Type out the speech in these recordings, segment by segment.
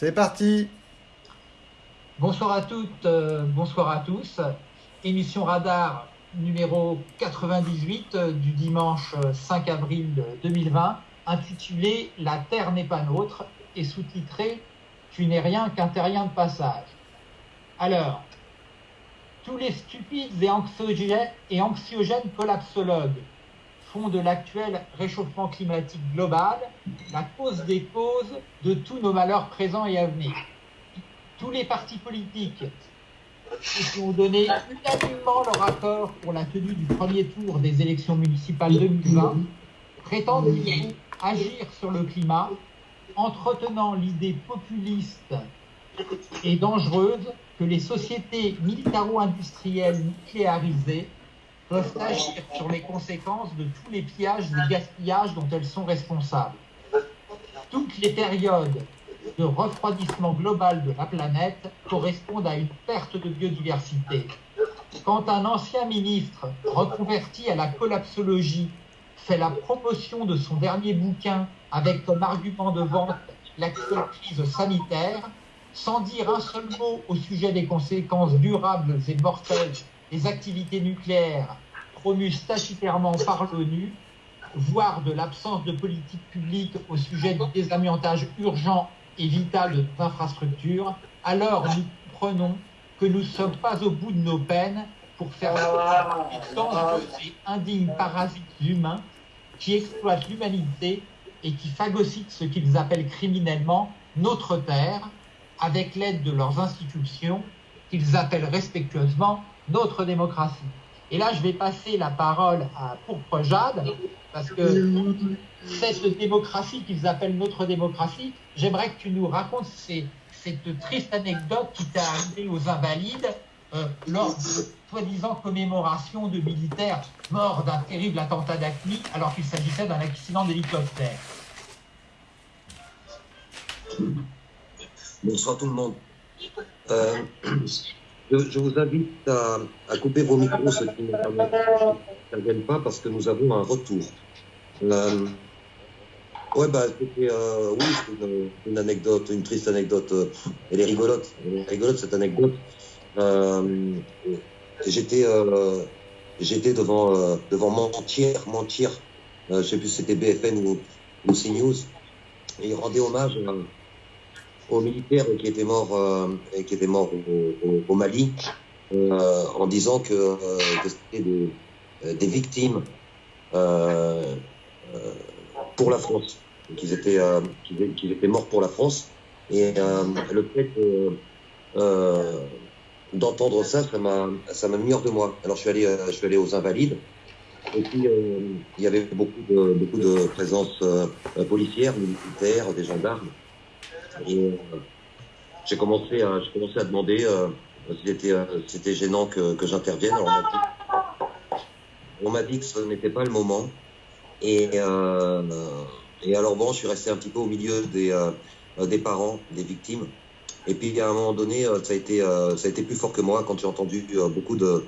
C'est parti Bonsoir à toutes, euh, bonsoir à tous. Émission Radar numéro 98 euh, du dimanche 5 avril 2020, intitulée La Terre n'est pas nôtre et sous-titrée Tu n'es rien qu'un terrien de passage. Alors, tous les stupides et anxiogènes, et anxiogènes collapsologues font de l'actuel réchauffement climatique global la cause des causes de tous nos malheurs présents et à venir. Tous les partis politiques qui ont donné unanimement leur accord pour la tenue du premier tour des élections municipales 2020 prétendent agir sur le climat, entretenant l'idée populiste et dangereuse que les sociétés militaro-industrielles nucléarisées peuvent agir sur les conséquences de tous les pillages et gaspillages dont elles sont responsables. Toutes les périodes de refroidissement global de la planète correspondent à une perte de biodiversité. Quand un ancien ministre reconverti à la collapsologie fait la promotion de son dernier bouquin avec comme argument de vente l'actuelle crise sanitaire, sans dire un seul mot au sujet des conséquences durables et mortelles des activités nucléaires promues statutairement par l'ONU, voire de l'absence de politique publique au sujet du désamiantage urgent et vital de nos infrastructures, alors nous comprenons que nous ne sommes pas au bout de nos peines pour faire face dangereux et indignes parasites humains qui exploitent l'humanité et qui phagocytent ce qu'ils appellent criminellement notre terre, avec l'aide de leurs institutions qu'ils appellent respectueusement notre démocratie. Et là, je vais passer la parole à Pourpre Jade, parce que cette démocratie qu'ils appellent notre démocratie, j'aimerais que tu nous racontes cette triste anecdote qui t'est arrivée aux Invalides euh, lors de soi-disant commémoration de militaires morts d'un terrible attentat d'Acme, alors qu'il s'agissait d'un accident d'hélicoptère. Bonsoir tout le monde. Euh, je, vous invite à, couper vos micros, ceux qui n'interviennent pas, parce que nous avons un retour. Euh, ouais, bah, c'était euh, une, anecdote, une triste anecdote. Euh, elle est rigolote. Elle cette anecdote. J'étais j'étais devant, devant Mentir, Mentir, je sais plus si c'était BFN ou, ou CNews, et il rendait hommage aux militaires qui étaient morts, euh, qui étaient morts au, Mali, euh, en disant que, euh, c'était des, victimes pour la France, qu'ils étaient, qu'ils étaient morts pour la France. Et le fait d'entendre ça, ça m'a, ça m'a mis hors de moi. Alors je suis allé, je suis allé aux Invalides. Et puis, il y avait beaucoup de, beaucoup de présence policière, militaire, des gendarmes. Euh, j'ai commencé, à, commencé à demander euh, si euh, c'était gênant que, que j'intervienne. On m'a dit que ce n'était pas le moment. Et, et alors bon, je suis resté un petit peu au milieu des, des parents, des victimes. Et puis à un moment donné, ça a été, ça a été plus fort que moi quand j'ai entendu beaucoup de,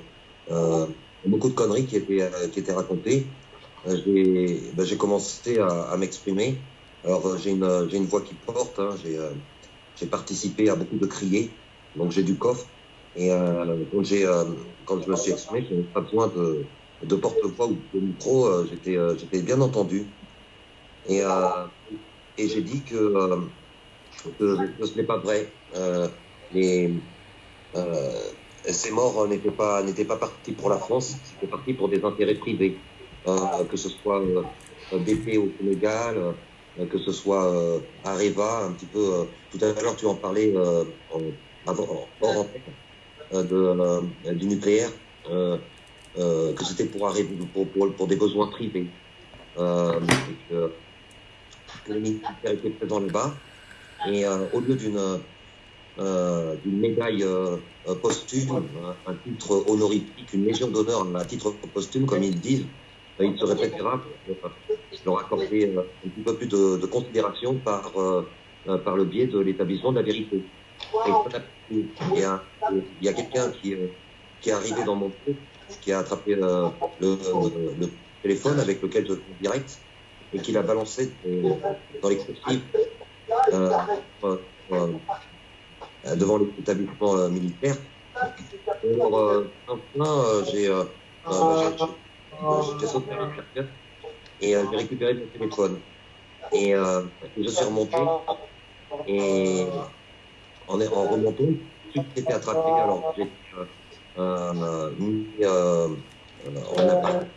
beaucoup de conneries qui étaient, qui étaient racontées. Ben, j'ai commencé à, à m'exprimer. Alors euh, j'ai une, euh, une voix qui porte, hein, j'ai, euh, j'ai participé à beaucoup de criers, donc j'ai du coffre. Et quand, quand je me suis exprimé, je n'avais pas besoin de, de porte-voix ou de micro, j'étais, bien entendu. Et, et j'ai dit que, que, ce n'est pas vrai. les, ces morts n'étaient pas, n'étaient pas partis pour la France, c'était parti pour des intérêts privés, que ce soit BP au Sénégal, euh, que ce soit euh, Areva, un petit peu. Euh, tout à l'heure, tu en parlais avant, hors de, du nucléaire, que c'était pour, pour, pour, pour, des besoins privés. que, les militaires étaient présents là-bas. Et au lieu d'une médaille posthume, un, titre honorifique, une légion d'honneur un titre posthume, comme ils disent, il serait préférable leur accorder euh, un petit peu plus de, considération par, euh, euh, par le biais de l'établissement de la vérité. il y a, quelqu'un qui, qui est arrivé dans mon groupe, qui a attrapé le, le, téléphone avec lequel je suis direct et qui l'a balancé dans coursives devant l'établissement militaire. Alors, enfin, j'ai j'étais sauté à et j'ai récupéré mon téléphone. Et je suis remonté et en, en remontant, tout était attrapé. Alors j'ai mis en appart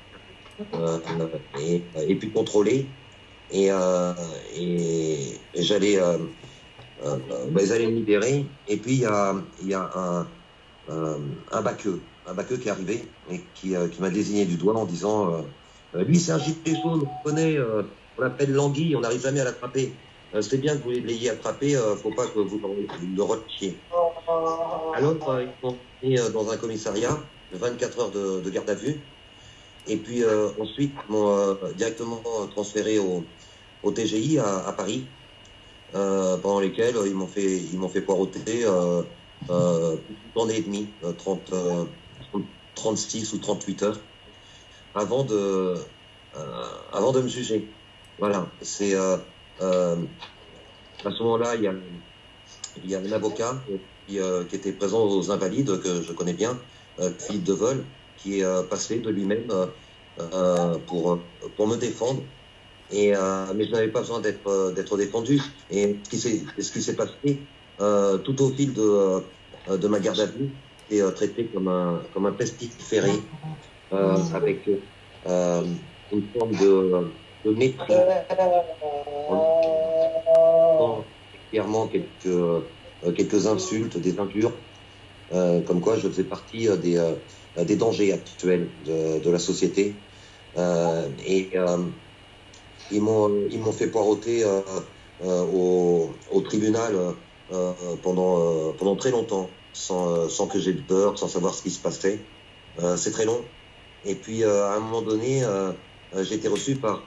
et, et puis contrôlé. Et, et, j'allais, ben, ils allaient me libérer. Et puis il y a, y a un, un baqueux, un baqueux qui est arrivé et qui, qui m'a désigné du doigt en disant lui c'est un gilet jaune, on connaît, on l'appelle l'anguille, on n'arrive jamais à l'attraper. Euh, c'est bien que vous l'ayez attrapé, il euh, ne faut pas que vous le retiez. Alors, ils sont mis euh, dans un commissariat, 24 heures de, garde à vue, et puis ensuite, ils m'ont directement transféré au, TGI à, Paris, pendant lesquels ils m'ont fait, ils fait poireauter euh, une journée et demie, 30, 36 ou 38 heures, avant de, avant de me juger. Voilà, c'est euh, à ce moment-là, il y a, il y a un avocat qui, euh, était présent aux Invalides, que je connais bien, euh, Philippe Devol, qui est passé de lui-même pour, pour me défendre. Et, mais je n'avais pas besoin d'être défendu. Et ce qui s'est passé tout au fil de, de ma garde à vue, c'est traité comme un, comme un pestiféré, avec une forme de, de mépris. clairement quelques, euh, quelques insultes, des injures, euh, comme quoi je faisais partie euh, des, des dangers actuels de, de la société. et ils m'ont fait poireauter au, au, tribunal pendant, pendant très longtemps, sans, sans que j'ai peur, sans savoir ce qui se passait. C'est très long. Et puis, à un moment donné, j'ai été reçu par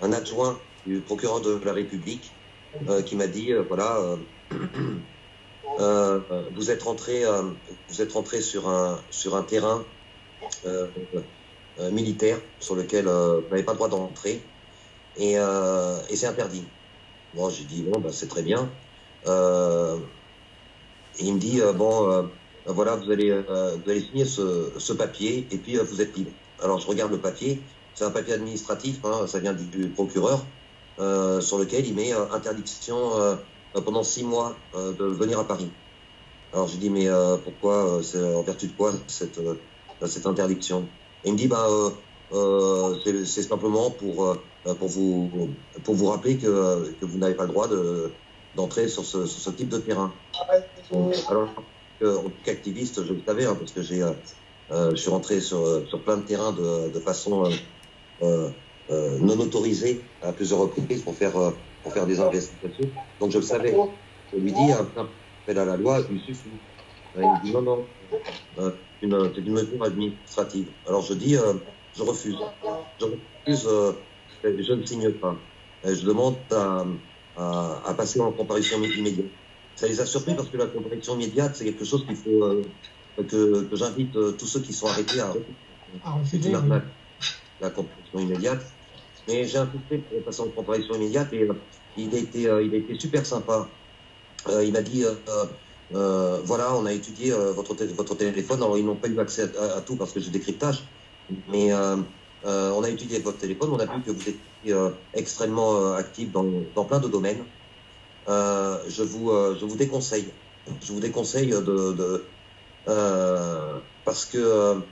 un adjoint du procureur de la République euh, qui m'a dit euh, voilà, euh, vous êtes rentré, vous êtes rentré sur un sur un terrain militaire sur lequel vous n'avez pas le droit d'entrer et, et c'est interdit. Moi, j'ai dit bon, bah, c'est très bien. et il me dit bon, voilà, vous allez vous allez signer ce, ce papier et puis vous êtes libre. Alors je regarde le papier, c'est un papier administratif, hein, ça vient du, procureur, euh, sur lequel il met euh, interdiction euh, pendant six mois de venir à Paris. Alors je dis mais pourquoi, en vertu de quoi cette, cette interdiction? Et il me dit bah c'est simplement pour pour vous pour vous rappeler que, que vous n'avez pas le droit de d'entrer sur ce, sur ce type de terrain. Alors en tant qu'activiste, je le savais hein, parce que j'ai je suis rentré sur, sur plein de terrains de, de façon euh, euh, non autorisé à plusieurs reprises pour faire, euh, pour faire des investigations. Donc je le savais. Je lui dis, un à la loi, il me dit non, non, c'est une, mesure administrative. Alors je dis, je refuse. Je refuse, je ne signe pas. je demande à, à, passer en comparution immédiate. Ça les a surpris parce que la comparution immédiate, c'est quelque chose qu'il faut que, que j'invite tous ceux qui sont arrêtés à. Ah, c'est une arnaque la comparaison immédiate. Mais j'ai insisté pour passer en comparaison immédiate et euh, il, a été, euh, il a été super sympa. Euh, il m'a dit voilà, on a étudié votre, votre téléphone. Alors, ils n'ont pas eu accès à, tout parce que j'ai décryptage. Mais on a étudié votre téléphone. On a vu que vous étiez extrêmement actif dans, dans, plein de domaines. Je, vous, je vous déconseille. Je vous déconseille de. de parce que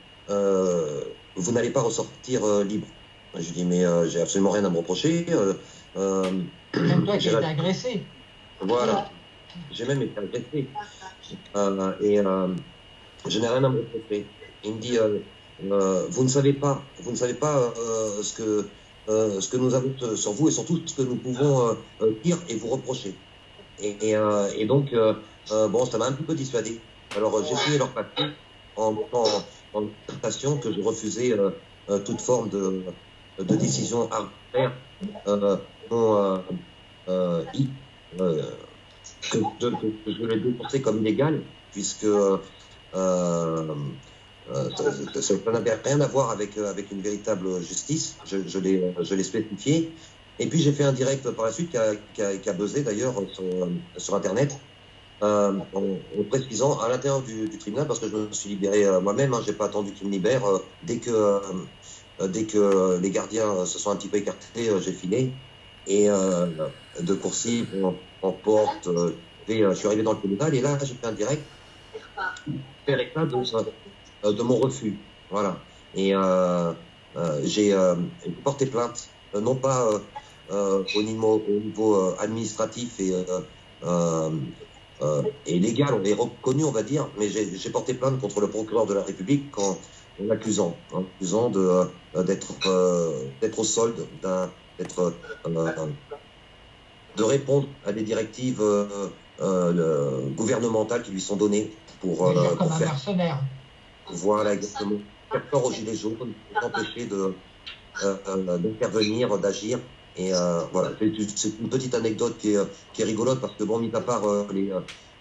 vous n'allez pas ressortir euh, libre. Je dis, mais euh, j'ai absolument rien à me reprocher. Euh, même toi qui as été agressé. Voilà. J'ai même été agressé. et je n'ai rien à me reprocher. Il me dit, vous ne savez pas, vous ne savez pas ce que ce que nous avons sur vous et surtout ce que nous pouvons dire et vous reprocher. Et, donc, bon, ça m'a un petit peu dissuadé. Alors, j'ai signé leur papier en, en, en que je refusais euh, euh, toute forme de, décision arbitraire euh, que, je l'ai dénoncé comme illégal, puisque ça, n'avait rien à voir avec, avec une véritable justice. Je, je l'ai spécifié. Et puis j'ai fait un direct par la suite qui a, buzzé d'ailleurs sur, sur Internet, euh, en, en, précisant à l'intérieur du, tribunal, parce que je me suis libéré euh, moi-même, hein, j'ai pas attendu qu'il me libère. Euh, dès que euh, dès que les gardiens se sont un petit peu écartés, j'ai filé. Et de coursive en, en porte, je suis arrivé dans le tribunal et là j'ai fait un direct de mon refus. Voilà. Et j'ai porté plainte, non pas euh, au niveau, au niveau euh, administratif et, euh, et légal, on est reconnu, on va dire, mais j'ai porté plainte contre le procureur de la République en, en l'accusant, en accusant de d'être d'être au solde, d'être de répondre à des directives euh, gouvernementales qui lui sont données pour, euh, pour faire. mercenaire. Voilà, exactement. Faire peur aux gilets jaunes, pour empêcher de euh, d'intervenir, d'agir et euh, voilà, c'est une petite anecdote qui est, qui est rigolote parce que bon, mis à part euh, les,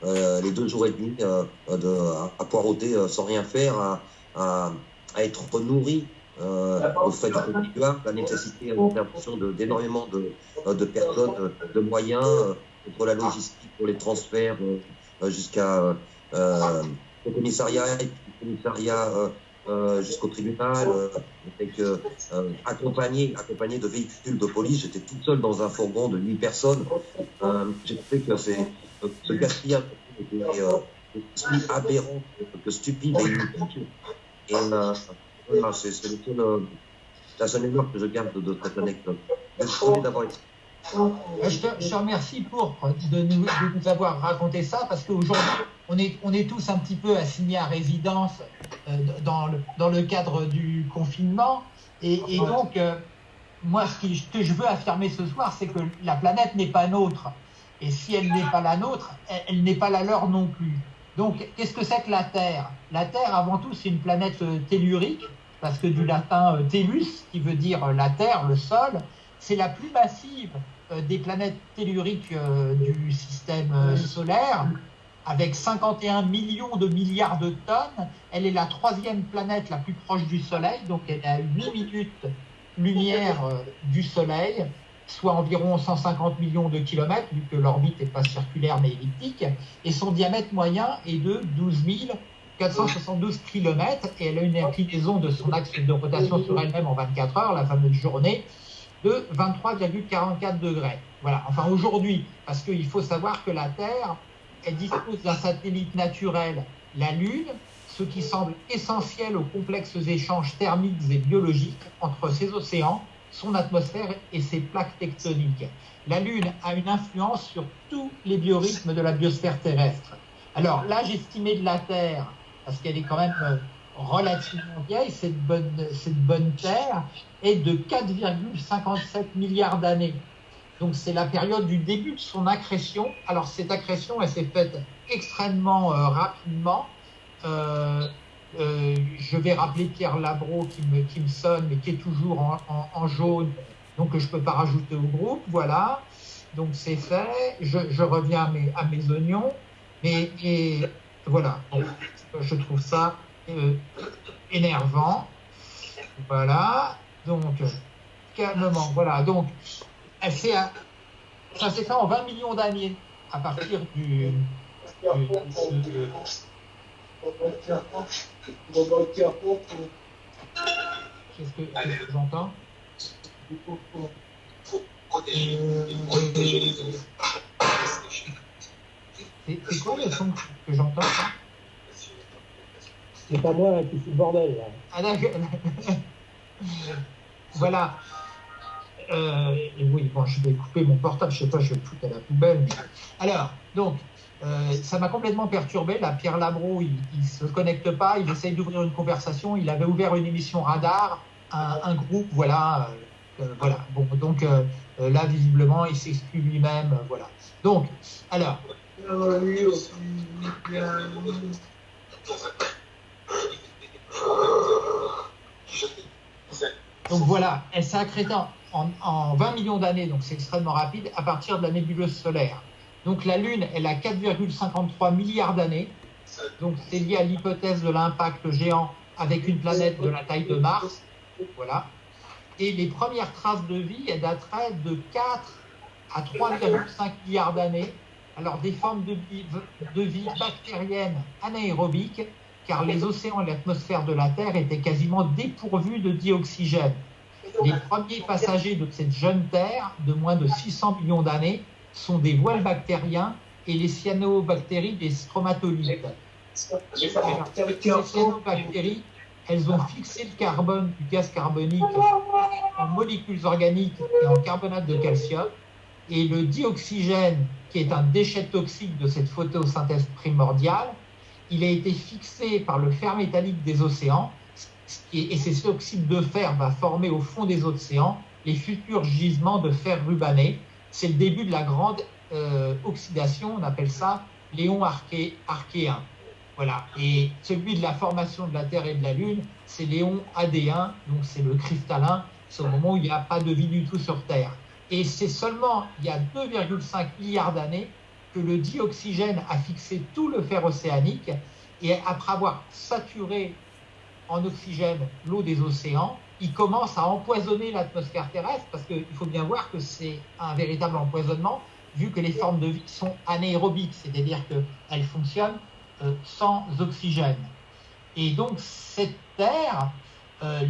euh, les deux jours et demi euh, de, à, poireauter euh, sans rien faire, à, à, à être nourri au fait contribuable, la nécessité d'intervention d'énormément de, de, de, personnes, de moyens, pour la logistique, pour les transferts jusqu'à au commissariat, et commissariat euh, jusqu'au tribunal, euh, avec, euh, accompagné, accompagné de véhicules de police. J'étais toute seule dans un fourgon de 8 personnes. J'ai trouvé que c'est, ce gaspillage était plus aberrant que stupide et inutile. Et voilà, c'est le seul, la seule erreur que je garde de, cette anecdote. Je te, je te, remercie pour de nous, de nous, avoir raconté ça parce qu'aujourd'hui, on est, on est tous un petit peu assignés à résidence euh, dans, le, dans le cadre du confinement. Et, et donc, euh, moi, ce, qui, ce que je veux affirmer ce soir, c'est que la planète n'est pas nôtre. Et si elle n'est pas la nôtre, elle, elle n'est pas la leur non plus. Donc, qu'est-ce que c'est que la Terre? La Terre, avant tout, c'est une planète euh, tellurique, parce que du latin tellus, qui veut dire la Terre, le sol, c'est la plus massive des planètes telluriques du système solaire, avec 51 millions de milliards de tonnes. Elle est la troisième planète la plus proche du Soleil, donc elle est à 8 minutes lumière du Soleil, soit environ 150 millions de kilomètres, vu que l'orbite n'est pas circulaire mais elliptique, et son diamètre moyen est de 12 472 km, et elle a une inclinaison de son axe de rotation sur elle-même en 24 heures, la fameuse journée, de 23,44 degrés. Voilà, enfin aujourd'hui, parce qu'il faut savoir que la Terre, elle dispose d'un satellite naturel, la Lune, ce qui semble essentiel aux complexes échanges thermiques et biologiques entre ses océans, son atmosphère et ses plaques tectoniques. La Lune a une influence sur tous les biorhythmes de la biosphère terrestre. Alors l'âge estimé de la Terre, parce qu'elle est quand même euh, relativement vieille, cette bonne, cette bonne Terre, est de 4,57 milliards d'années. Donc c'est la période du début de son accrétion. Alors cette accrétion, elle s'est faite extrêmement euh, rapidement. Euh, euh, je vais rappeler Pierre Labro qui me, qui me sonne, mais qui est toujours en, en, jaune, donc je ne peux pas rajouter au groupe. Voilà, donc c'est fait. Je, je, reviens à mes, à mes oignons. Et, et voilà, je trouve ça euh, énervant. Voilà. Donc, calmement. Voilà. Donc, elle fait un, ça s'est fait en 20 millions d'années à partir du. du, du Qu'est-ce que, qu que j'entends C'est quoi le son que j'entends? C'est pas moi qui suis le bordel là. Ah, voilà. Euh, et oui, bon, je vais couper mon portable, je sais pas, je vais le foutre à la poubelle. Alors, donc, euh, ça m'a complètement perturbé. Là, Pierre Labro, il, il se connecte pas, il essaye d'ouvrir une conversation. Il avait ouvert une émission radar, un, un groupe, voilà, euh, voilà. Bon, donc là, visiblement, il s'exclut lui-même, voilà. Donc, alors. Donc voilà, elle s'est accrétée en, en, 20 millions d'années, donc c'est extrêmement rapide, à partir de la nébuleuse solaire. Donc la Lune, elle a 4,53 milliards d'années. Donc c'est lié à l'hypothèse de l'impact géant avec une planète de la taille de Mars. Voilà. Et les premières traces de vie, elles dateraient de 4 à 3,5 milliards d'années. Alors des formes de vie, de vie bactérienne anaérobique, car les océans et l'atmosphère de la Terre étaient quasiment dépourvus de dioxygène. Les premiers passagers de cette jeune Terre, de moins de 600 millions d'années, sont des voiles bactériens et les cyanobactéries des stromatolites. Ces cyanobactéries, elles ont fixé le carbone du gaz carbonique en molécules organiques et en carbonate de calcium. Et le dioxygène, qui est un déchet toxique de cette photosynthèse primordiale, il a été fixé par le fer métallique des océans. Et ces oxydes de fer va former au fond des océans les futurs gisements de fer rubané. C'est le début de la grande euh, oxydation, on appelle ça léon arché, archéen. Voilà. Et celui de la formation de la Terre et de la Lune, c'est léon AD1, donc c'est le cristallin, c'est au moment où il n'y a pas de vie du tout sur Terre. Et c'est seulement il y a 2,5 milliards d'années que le dioxygène a fixé tout le fer océanique et après avoir saturé en oxygène l'eau des océans, il commence à empoisonner l'atmosphère terrestre parce qu'il faut bien voir que c'est un véritable empoisonnement vu que les formes de vie sont anaérobiques, c'est-à-dire qu'elles fonctionnent euh, sans oxygène. Et donc cette Terre euh,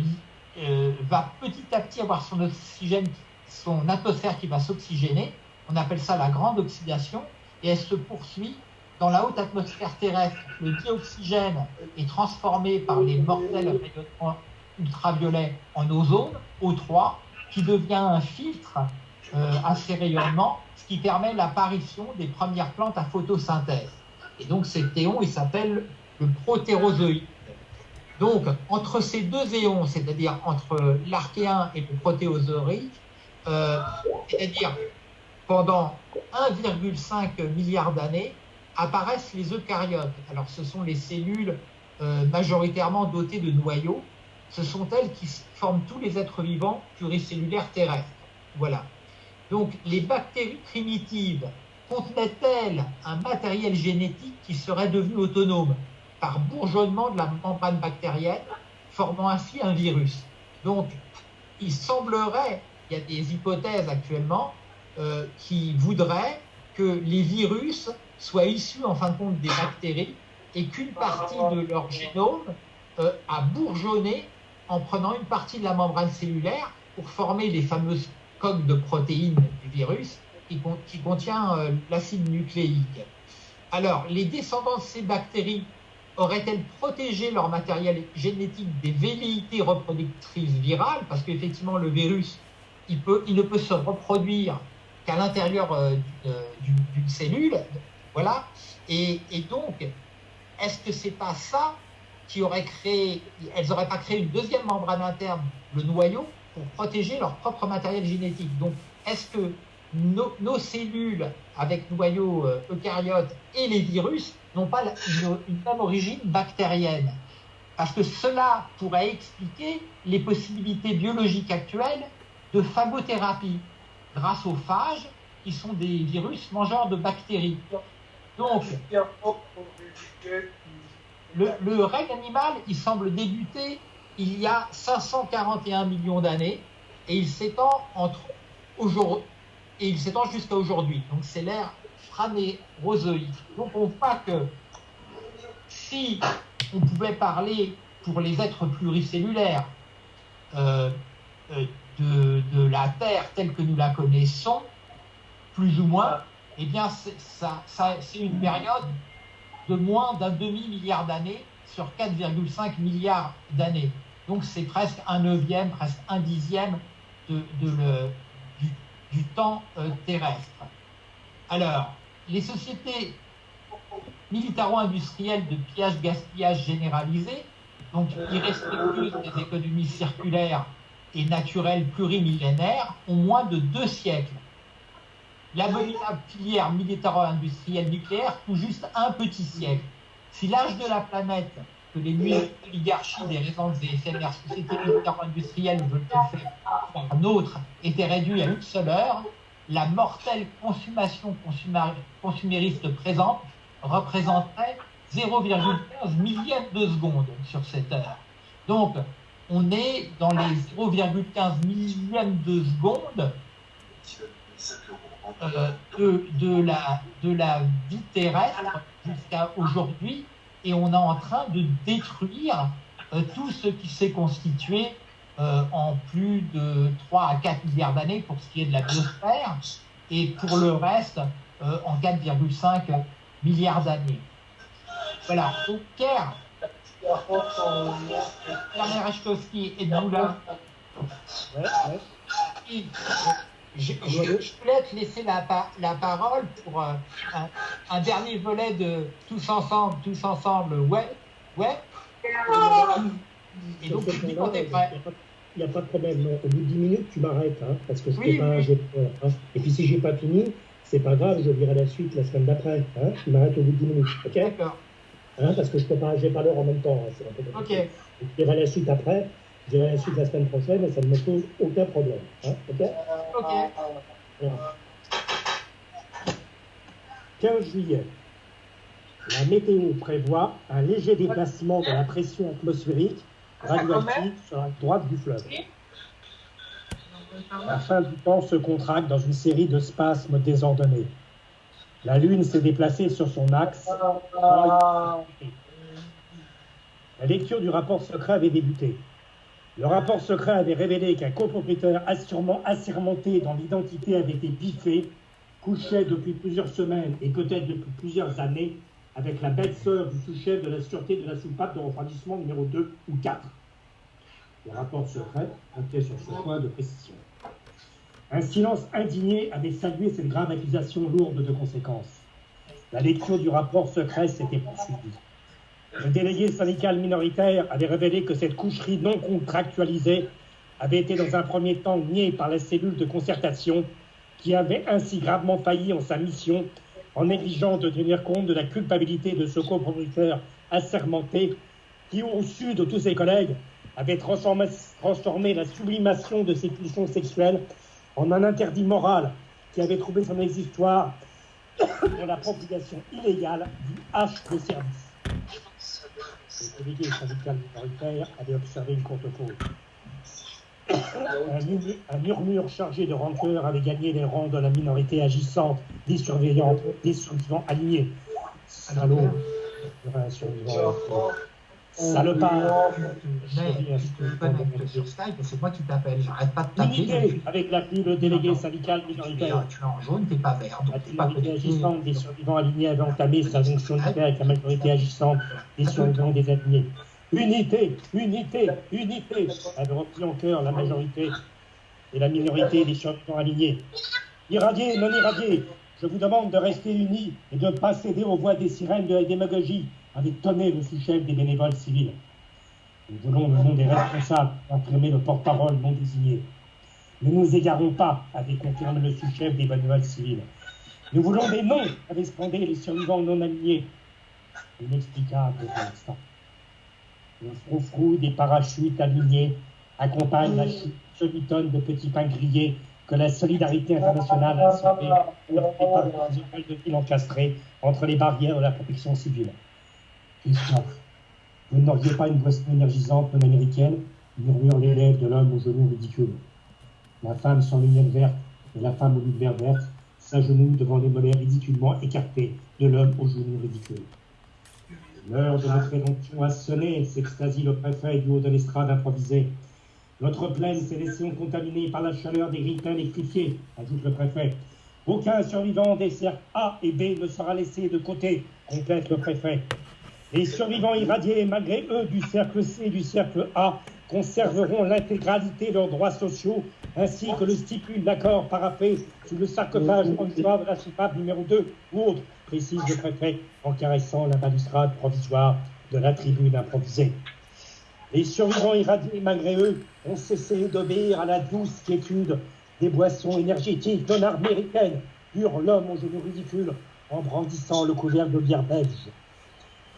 euh, va petit à petit avoir son oxygène, son atmosphère qui va s'oxygéner. On appelle ça la grande oxydation, et elle se poursuit dans la haute atmosphère terrestre. Le dioxygène est transformé par les mortels rayonnements ultraviolets en ozone, O3, qui devient un filtre à ces rayonnements qui permet l'apparition des premières plantes à photosynthèse. Et donc cet éon, il s'appelle le protérozoïde. Donc entre ces deux éons, c'est-à-dire entre l'archéen et le protérozoïque, euh, c'est-à-dire pendant 1,5 milliard d'années, apparaissent les eucaryotes. Alors ce sont les cellules euh, majoritairement dotées de noyaux. Ce sont elles qui forment tous les êtres vivants pluricellulaires terrestres. Voilà. Donc, les bactéries primitives contenaient-elles un matériel génétique qui serait devenu autonome par bourgeonnement de la membrane bactérienne, formant ainsi un virus? Donc, il semblerait, il y a des hypothèses actuellement, euh, qui voudraient que les virus soient issus en fin de compte des bactéries et qu'une partie de leur génome euh, a bourgeonné en prenant une partie de la membrane cellulaire pour former les fameuses coque de protéines du virus qui, contient euh, l'acide nucléique. Alors, les descendants de ces bactéries auraient-elles protégé leur matériel génétique des velléités reproductrices virales? Parce qu'effectivement, le virus, il, peut, il ne peut se reproduire qu'à l'intérieur euh, d'une cellule. Voilà. Et, donc, est-ce que c'est pas ça qui aurait créé, elles n'auraient pas créé une deuxième membrane interne, le noyau, pour protéger leur propre matériel génétique? Donc, est-ce que nos, cellules avec noyaux euh, eucaryotes et les virus n'ont pas une, même origine bactérienne? Parce que cela pourrait expliquer les possibilités biologiques actuelles de phagothérapie grâce aux phages qui sont des virus mangeurs de bactéries. Donc, le, le règne animal, il semble débuter il y a 541 millions d'années et il s'étend entre aujourd'hui et il s'étend jusqu'à aujourd'hui. Donc c'est l'ère phranérozoïque. Donc on voit que si on pouvait parler pour les êtres pluricellulaires euh, euh, de, la Terre telle que nous la connaissons, plus ou moins, eh bien c'est une période de moins d'un demi-milliard d'années sur 4,5 milliards d'années. Donc c'est presque un neuvième, presque un dixième de, du, temps euh, terrestre. Alors, les sociétés militaro-industrielles de pillage-gaspillage généralisé, donc irrespectueuses des économies circulaires et naturelles plurimillénaires, ont moins de deux siècles. L'abominable filière militaro-industrielle nucléaire tout juste un petit siècle. Si l'âge de la planète que les oligarchies des récentes et éphémères sociétés militaires-industrielles veulent faire un autre était réduit à une seule heure, la mortelle consommation consumériste présente représenterait 0,15 millième de seconde sur cette heure. Donc, on est dans les 0,15 millième de seconde de, de, la, de la vie terrestre jusqu'à aujourd'hui et on est en train de détruire euh, tout ce qui s'est constitué euh, en plus de 3 à 4 milliards d'années pour ce qui est de la biosphère et pour le reste en 4,5 milliards d'années. Voilà, au Caire, Pierre Rachkowski et Doula. Ouais, ouais. Je, je, voulais te laisser la, la parole pour euh, un, un, dernier volet de Tous ensemble, tous ensemble, ouais, ouais. Et donc, tu dis qu'on est prêt. Il n'y a pas de problème. Au bout de 10 minutes, tu m'arrêtes, hein, parce que je oui, pas. Oui. Hein. Et puis si j'ai pas fini, c'est pas grave, je dirai la suite la semaine d'après. Hein. Tu m'arrêtes au bout de 10 minutes, ok? D'accord. Hein, parce que je ne pas, j'ai pas l'heure en même temps. Hein, ok. Je dirai la suite après. Dirai la suite la semaine prochaine et ça ne me pose aucun problème. Hein, ok? Ok. 15 juillet. La météo prévoit un léger déplacement de la pression atmosphérique radioactive sur la droite du fleuve. La fin du temps se contracte dans une série de spasmes désordonnés. La Lune s'est déplacée sur son axe. La lecture du rapport secret avait débuté. Le rapport secret avait révélé qu'un copropriétaire assurément assermenté dont l'identité avait été biffée couchait depuis plusieurs semaines et peut-être depuis plusieurs années avec la bête sœur du sous-chef de la sûreté de la soupape de refroidissement numéro 2 ou 4. Le rapport secret comptait sur ce point de précision. Un silence indigné avait salué cette grave accusation lourde de conséquences. La lecture du rapport secret s'était poursuivie. Le délégué syndical minoritaire avait révélé que cette coucherie non contractualisée avait été dans un premier temps niée par la cellule de concertation qui avait ainsi gravement failli en sa mission en négligeant de tenir compte de la culpabilité de ce copropriétaire assermenté qui, au sud de tous ses collègues, avait transformé, transformé la sublimation de ses pulsions sexuelles en un interdit moral qui avait trouvé son existoire dans la propagation illégale du H de service. Le délégué syndical minoritaire avait observé une courte pause. Un, murmure chargé de rancœur avait gagné les rangs de la minorité agissante, des surveillants, des survivants alignés. Salaud, un survivant. Salopard sur Skype, c'est moi qui t'appelle. J'arrête pas de taper. avec l'appui le délégué syndical minoritaire. Tu es en jaune, t'es pas vert. La minorité agissante des survivants alignés avait entamé sa jonction avec la majorité agissante des survivants des alignés. Unité, unité, unité, avait repris en cœur la majorité et la minorité des survivants alignés. Irradiés, non irradiés, je vous demande de rester unis et de ne pas céder aux voix des sirènes de la démagogie avait tonné le sous-chef des bénévoles civils. Nous voulons le nom des responsables imprimer le porte-parole non désigné. Ne nous égarons pas, avait confirmé le sous-chef des bénévoles civils. Nous voulons des noms, avait scandé les survivants non alignés. Inexplicable pour l'instant. Le froufrou des parachutes alignés accompagne la chute semi-tonne de petits pains grillés que la solidarité internationale a sauvé pour les de villes encastrées entre les barrières de la protection civile. Vous n'auriez pas une boisson énergisante non américaine murmure l'élève de l'homme aux genoux ridicules. La femme sans lunettes vertes et la femme aux lunettes vertes s'agenouillent devant les mollets ridiculement écartés de l'homme aux genoux ridicules. L'heure de notre éruption a sonné, s'extasie le préfet du haut de l'estrade improvisée. Notre plaine s'est laissée contaminée par la chaleur des grillins électrifiés, ajoute le préfet. Aucun survivant des cercles A et B ne sera laissé de côté, complète le préfet. Les survivants irradiés, malgré eux, du cercle C et du cercle A, conserveront l'intégralité de leurs droits sociaux, ainsi que le stipule l'accord paraffé sous le sarcophage en de la soupape numéro 2 ou autre, précise le préfet en caressant la balustrade provisoire de la tribune improvisée. Les survivants irradiés, malgré eux, ont cessé d'obéir à la douce quiétude des boissons énergétiques de américaine, pure l'homme aux genoux ridicules, en brandissant le couvercle de bière belge.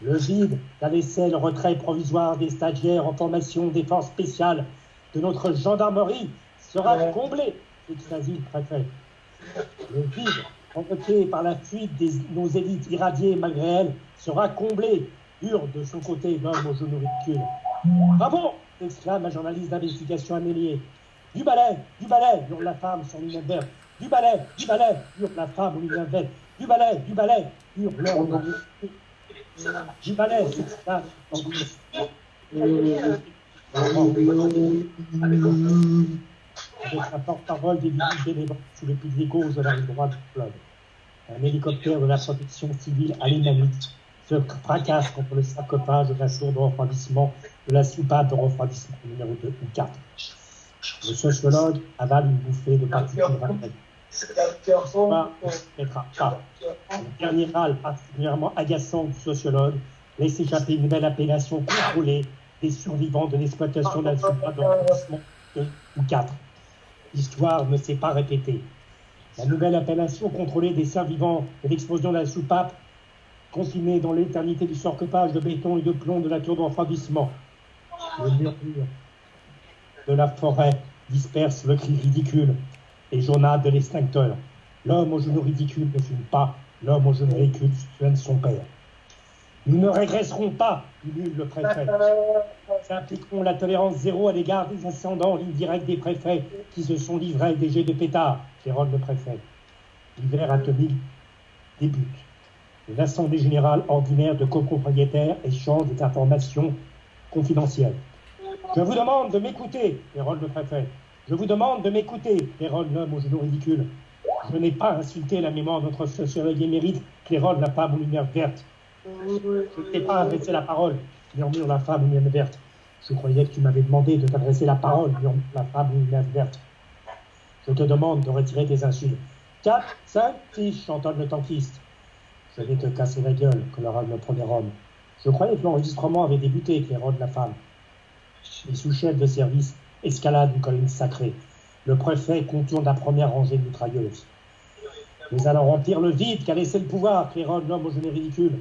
Le vide, la vaisselle, retrait provisoire des stagiaires en formation défense spéciale de notre gendarmerie sera comblé, extasie le préfet. Le vide, provoqué par la fuite de nos élites irradiées malgré elles, sera comblé, hurle de son côté l'homme aux genoux ridicules. Bravo exclame un journaliste d'investigation amélié. Du balai, du balai, hurle la femme sur verte. Du balai, du balai, hurle la femme aux lunettes vertes. Du balai, du balai, hurle l'homme. Du balai, s'exclame avec la porte-parole des bénévoles sous le pilier gauche de la rive droite du club. Un hélicoptère de la protection civile alémanique se fracasse contre le sarcophage de la sourde de refroidissement de la soupape de refroidissement numéro 2 ou 4. Le sociologue avale une bouffée de particules Le dernier râle particulièrement agaçant du sociologue laisse échapper une nouvelle appellation contrôlée des survivants de l'exploitation de la soupape de refroidissement 2 ou 4 l'histoire ne s'est pas répétée. La nouvelle appellation contrôlée des survivants de l'explosion de la soupape, consignée dans l'éternité du sarcophage de béton et de plomb de la tour de refroidissement. Le murmure de la forêt disperse le cri ridicule et jaunade de l'extincteur. L'homme au genou ridicule ne fume pas, l'homme au genou ridicule soigne son père. Nous ne régresserons pas, dit le préfet. Nous appliquerons la tolérance zéro à l'égard des ascendants indirects des préfets qui se sont livrés des jets de pétard, rôle le préfet. L'hiver atomique débute. L'Assemblée générale ordinaire de copropriétaires échange des informations confidentielles. Je vous demande de m'écouter, rôle le préfet. Je vous demande de m'écouter, rôle l'homme au genou ridicule. Je n'ai pas insulté la mémoire de notre sociologue émérite, Clérol la femme aux lumières vertes. Je ne t'ai pas adressé la parole, murmure la femme aux lumières vertes. Je croyais que tu m'avais demandé de t'adresser la parole, murmure la femme aux lumières vertes. Je te demande de retirer tes insultes. Quatre, cinq, six, chantonne le tankiste. Je vais te casser la gueule, colora le premier homme. Je croyais que l'enregistrement avait débuté, de la femme. Les sous-chefs de service escaladent une colline sacrée. Le préfet contourne la première rangée de mitrailleuses. Nous allons remplir le vide qu'a laissé le pouvoir, claironne l'homme au genou ridicule.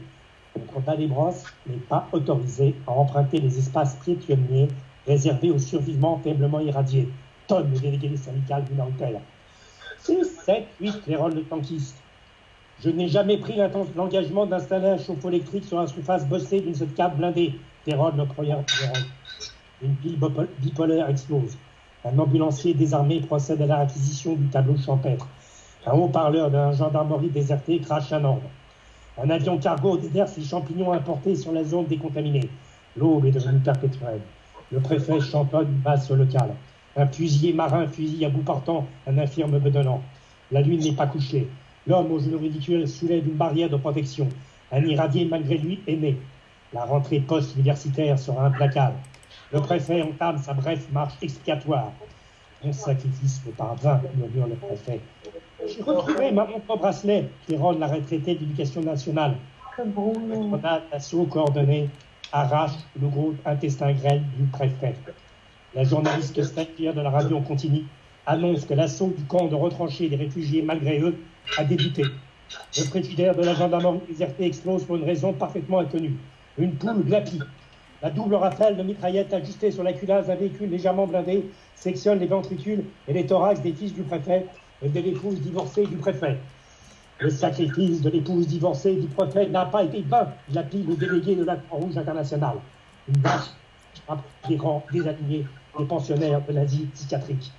Notre Balébros n'est pas autorisé à emprunter les espaces pionniers réservés aux survivants faiblement irradiés. Tonne le délégué syndical minoritaire. 6, 7, 8, les rôles de tankiste. Je n'ai jamais pris l'engagement d'installer un chauffe-eau électrique sur la surface bossée d'une seule cave blindée. Terror de première Une pile bipolaire explose. Un ambulancier désarmé procède à la réquisition du tableau champêtre. Un haut-parleur d'un gendarmerie déserté crache un ordre. Un avion cargo déverse les champignons importés sur la zone décontaminée. L'aube est devenue perpétuelle. Le préfet chantonne une base locale. Un fusilier marin fusille à bout portant un infirme bedonnant. La lune n'est pas couchée. L'homme au genou ridicule soulève une barrière de protection. Un irradié malgré lui est né. La rentrée post-universitaire sera implacable. Le préfet entame sa brève marche expiatoire. Mon sacrifice pas vain, murmure le préfet. J'ai retrouvé ma montre bracelet qui rôle la retraitée d'éducation nationale. D'assaut coordonné arrache le gros intestin grêle du préfet. La journaliste stagiaire de la radio continue annonce que l'assaut du camp de retranchés des réfugiés malgré eux a débuté. Le frigidaire de la gendarmerie désertée explose pour une raison parfaitement inconnue. Une poule glapie. La double rafale de mitraillettes ajustée sur la culasse d'un véhicule légèrement blindé sectionne les ventricules et les thorax des fils du préfet et de l'épouse divorcée du préfet. Le sacrifice de l'épouse divorcée du préfet n'a pas été vain, l'appli le délégué de la Croix-Rouge internationale. Une vache des rangs des pensionnaires de l'Asie psychiatrique.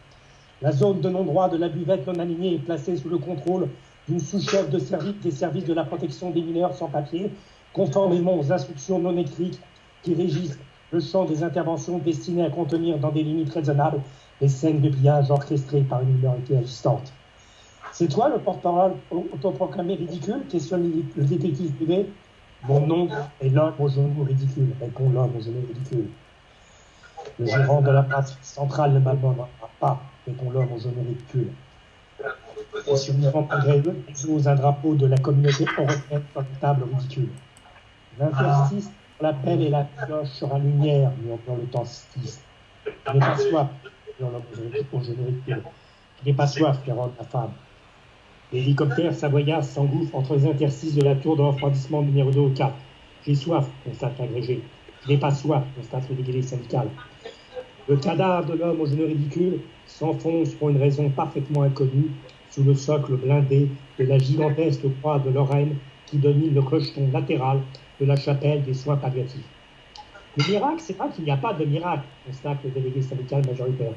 La zone de non-droit de la buvette non alignée est placée sous le contrôle d'une sous-chef de service des services de la protection des mineurs sans papier, conformément aux instructions non écrites qui régissent le champ des interventions destinées à contenir dans des limites raisonnables les scènes de pillage orchestrées par une minorité agistante. C'est toi le porte-parole autoproclamé ridicule? Questionne le détective privé. Mon nom est l'homme au genou ridicule, répond l'homme au genou ridicule. Le gérant de la place centrale ne m'abandonnera pas, répond l'homme au genou ridicule. Les survivants malgré eux exposent un drapeau de la communauté européenne sur une table ridicule. L'appel et la cloche sur la lumière, dans le temps 6. Mais pas soif, je n'ai pas soif, Caroline, la femme. L'hélicoptère savoyard s'engouffre entre les interstices de la tour de refroidissement numéro 2 au 4. J'ai soif, constate l'agrégé. Je n'ai pas soif, constate le syndical. Le cadavre de l'homme au genou ridicule s'enfonce pour une raison parfaitement inconnue sous le socle blindé de la gigantesque croix de Lorraine qui domine le clocheton latéral de la chapelle des soins palliatifs. Le miracle, c'est pas qu'il n'y a pas de miracle, constate le délégué syndical majoritaire.